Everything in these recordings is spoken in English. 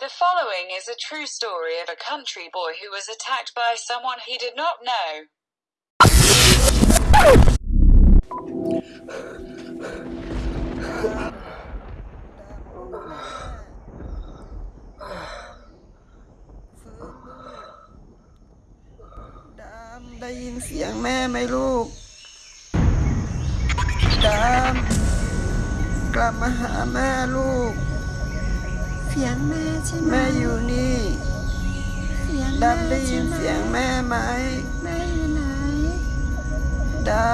The following is a true story of a country boy who was attacked by someone he did not know. ดามได้ยินเสียงแม่ไหมลูก ดามกลับมาหาแม่ลูก เสียงแม่ใช่ไหมแม่อยู่นี่เสียงดาแม่มได้ยินใช่หมเสียงแม่ไหมแม่อยู่ไหนดา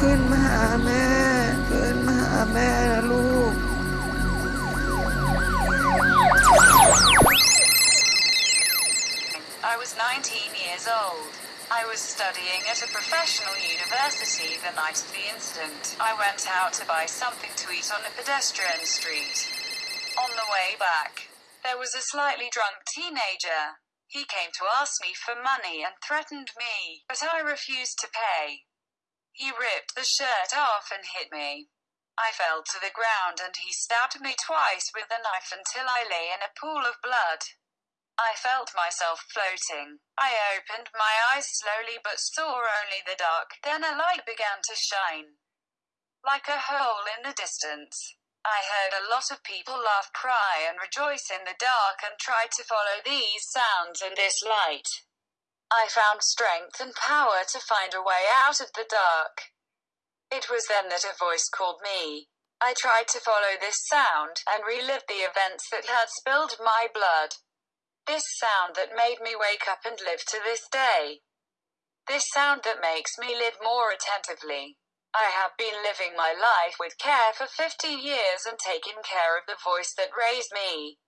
ขึ้นมาหาแม่ แม่นะลูก I was 19 years old. I was studying at a professional university the night of the incident. I went out to buy something to eat on a pedestrian street. On the way back, there was a slightly drunk teenager. He came to ask me for money and threatened me, but I refused to pay. He ripped the shirt off and hit me. I fell to the ground and he stabbed me twice with a knife until I lay in a pool of blood. I felt myself floating. I opened my eyes slowly but saw only the dark. Then a light began to shine. Like a hole in the distance. I heard a lot of people laugh, cry, and rejoice in the dark and tried to follow these sounds and this light. I found strength and power to find a way out of the dark. It was then that a voice called me. I tried to follow this sound and relive the events that had spilled my blood. This sound that made me wake up and live to this day. This sound that makes me live more attentively. I have been living my life with care for 50 years and taken care of the voice that raised me.